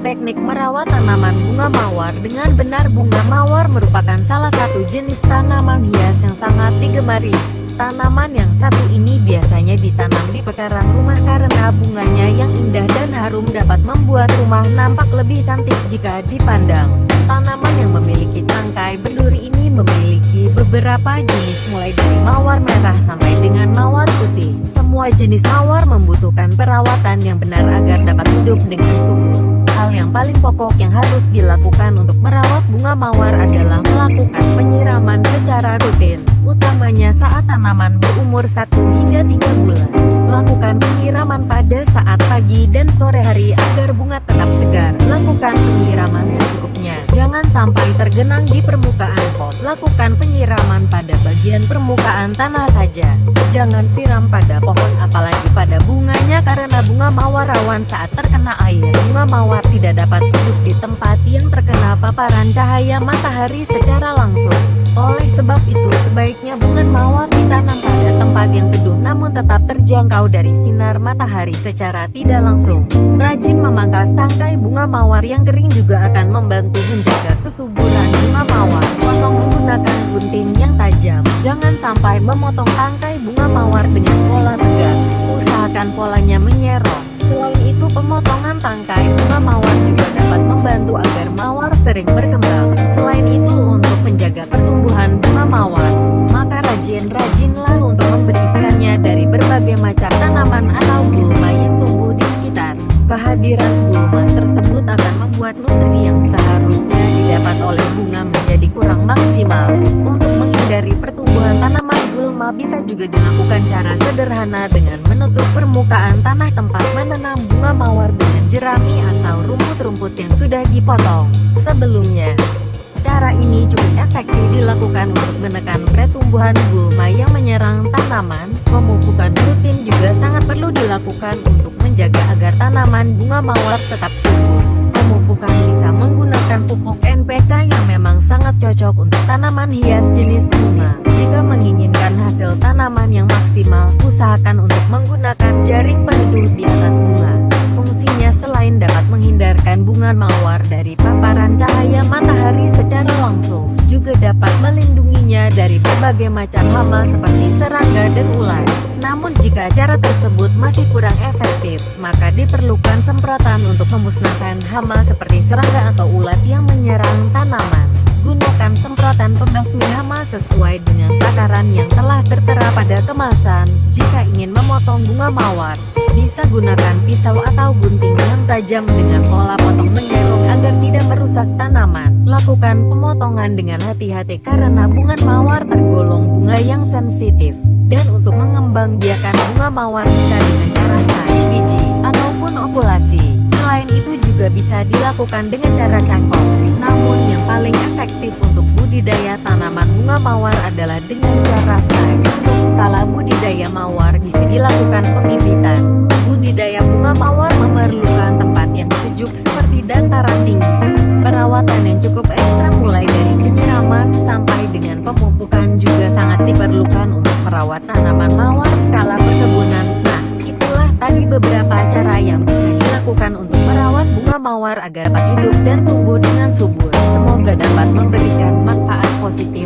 Teknik merawat tanaman bunga mawar dengan benar Bunga mawar merupakan salah satu jenis tanaman hias yang sangat digemari. Tanaman yang satu ini biasanya ditanam di pekarangan rumah karena bunganya yang indah dan harum dapat membuat rumah nampak lebih cantik jika dipandang. Tanaman yang memiliki tangkai berduri ini memiliki beberapa jenis mulai dari mawar merah sampai dengan mawar putih. Semua jenis mawar membutuhkan perawatan yang benar agar dapat paling pokok yang harus dilakukan untuk merawat bunga mawar adalah melakukan penyiraman secara rutin, utamanya saat tanaman berumur 1 hingga 3 bulan. Lakukan penyiraman pada saat pagi dan sore hari agar bunga tetap segar. Lakukan penyiraman secukupnya. Jangan sampai tergenang di permukaan pot. Lakukan penyiraman pada bagian permukaan tanah saja. Jangan siram pada pohon apalagi pada bunganya karena bunga mawar rawan saat terkena air. Bunga mawar tidak dapat hidup di tempat yang terkena paparan cahaya matahari secara langsung. Oleh sebab itu sebaiknya bunga mawar ditanam tempat yang teduh namun tetap terjangkau dari sinar matahari secara tidak langsung. Rajin memangkas tangkai bunga mawar yang kering juga akan membantu menjaga kesuburan bunga mawar. Potong menggunakan gunting yang tajam. Jangan sampai memotong tangkai bunga mawar dengan pola tegak. Usahakan polanya menyerong. Selain itu pemotongan tangkai bunga mawar juga dapat membantu agar mawar sering berkembang. Membuat nutrisi yang seharusnya didapat oleh bunga menjadi kurang maksimal. Untuk menghindari pertumbuhan tanaman gulma bisa juga dilakukan cara sederhana dengan menutup permukaan tanah tempat menanam bunga mawar dengan jerami atau rumput-rumput yang sudah dipotong sebelumnya. Cara ini cukup efektif dilakukan untuk menekan pertumbuhan gulma yang menyerang tanaman. Pemupukan rutin juga sangat perlu dilakukan untuk menjaga agar tanaman bunga mawar tetap subur. Cocok untuk tanaman hias jenis bunga. Jika menginginkan hasil tanaman yang maksimal, usahakan untuk menggunakan jaring peneduh di atas bunga. Fungsinya selain dapat menghindarkan bunga mawar dari paparan cahaya matahari secara langsung, juga dapat melindunginya dari berbagai macam hama seperti serangga dan ulat. Namun jika cara tersebut masih kurang efektif, maka diperlukan semprotan untuk memusnahkan hama seperti serangga atau ulat yang menyerang tanaman. Sesuai dengan takaran yang telah tertera pada kemasan. Jika ingin memotong bunga mawar, bisa gunakan pisau atau gunting yang tajam dengan pola potong menyerong agar tidak merusak tanaman. Lakukan pemotongan dengan hati-hati karena bunga mawar tergolong bunga yang sensitif. Dan untuk mengembang biakan bunga mawar bisa dengan cara saring biji ataupun okulasi. Selain itu juga bisa dilakukan dengan cara cangkok. Namun yang paling efektif untuk budidaya tanaman bunga mawar adalah dengan cara saring. Untuk skala budidaya mawar bisa dilakukan pembibitan. Budidaya bunga mawar memerlukan tempat yang sejuk seperti dataran tinggi. Perawatan yang cukup ekstra mulai dari penyiraman sampai dengan pemupukan juga sangat diperlukan untuk merawat tanaman mawar skala perkebunan. Nah, itulah tadi beberapa cara yang bisa dilakukan untuk bunga mawar agar dapat hidup dan tumbuh dengan subur. Semoga dapat memberikan manfaat positif.